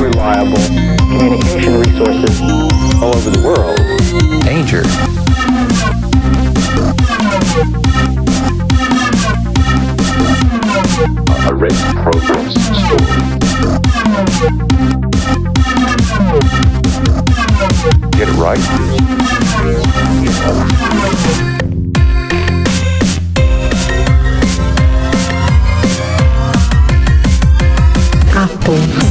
Reliable communication resources all over the world. Danger. A red progress story. Get it right. people.